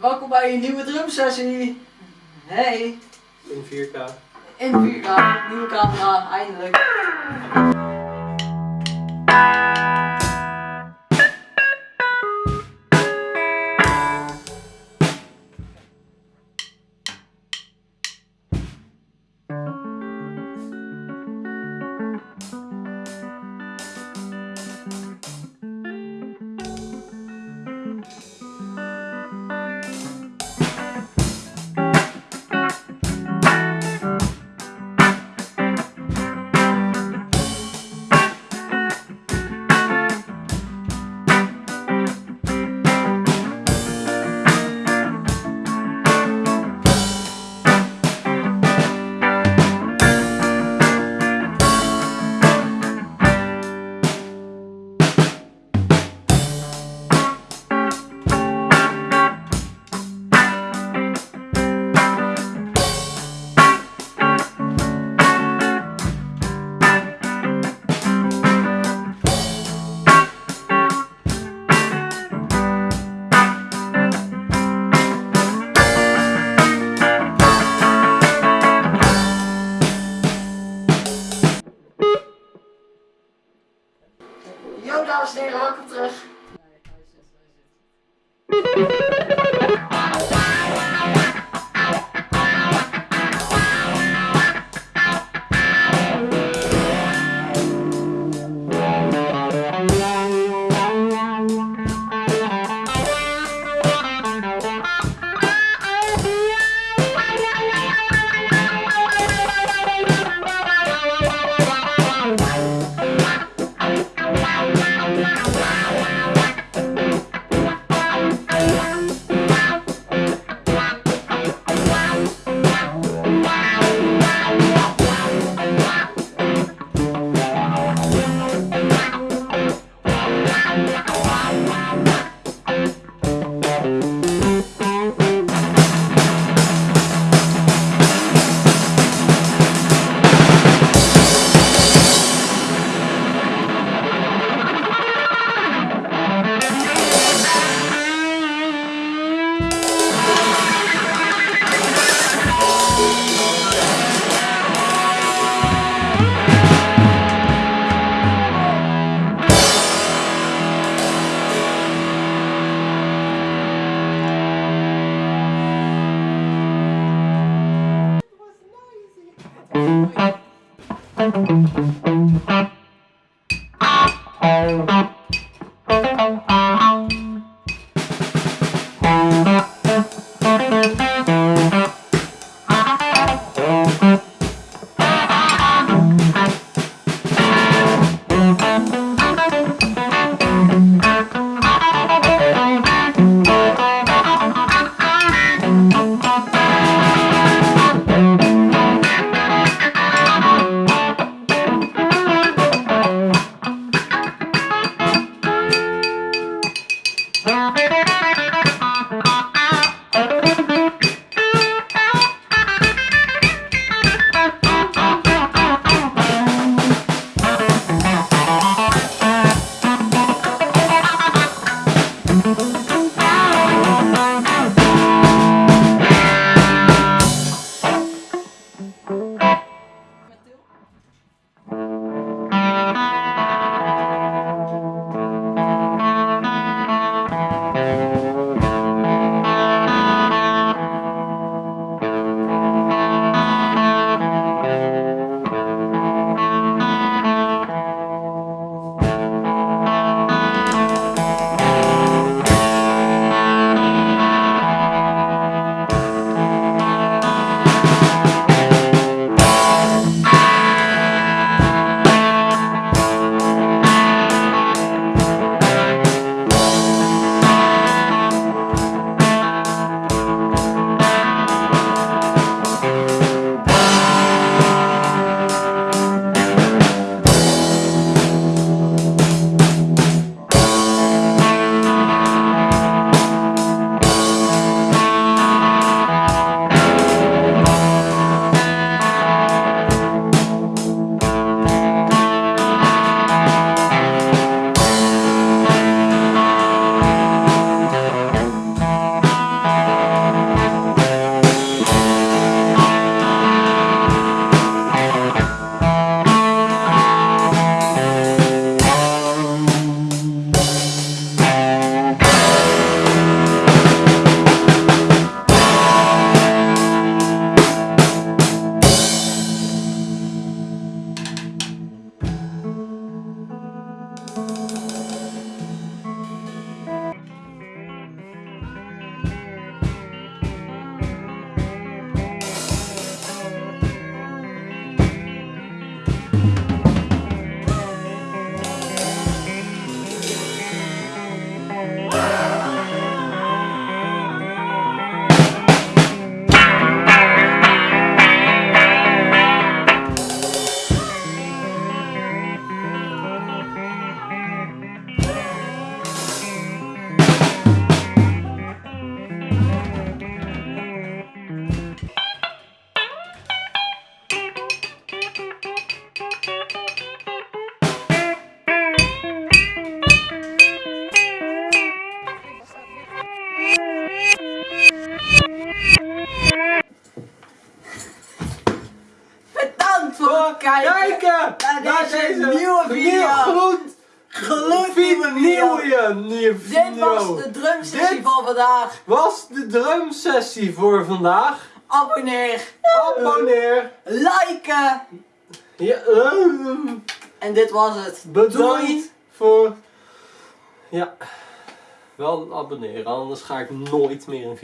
Welkom bij een nieuwe drumsessie. Hey, In 4K. in 4K, nieuwe camera, eindelijk. Yo dames en heren, welkom terug. Thank you. Kijken naar deze nieuwe video. Gloed, Gloednieuwe video. nieuwe, nieuwe Dit was video. de drumsessie van vandaag. was de drumsessie voor vandaag. Abonneer, Abonneer. liken. Ja, eh, En dit was het. bedankt Doei. voor... Ja, wel abonneren, anders ga ik nooit meer een video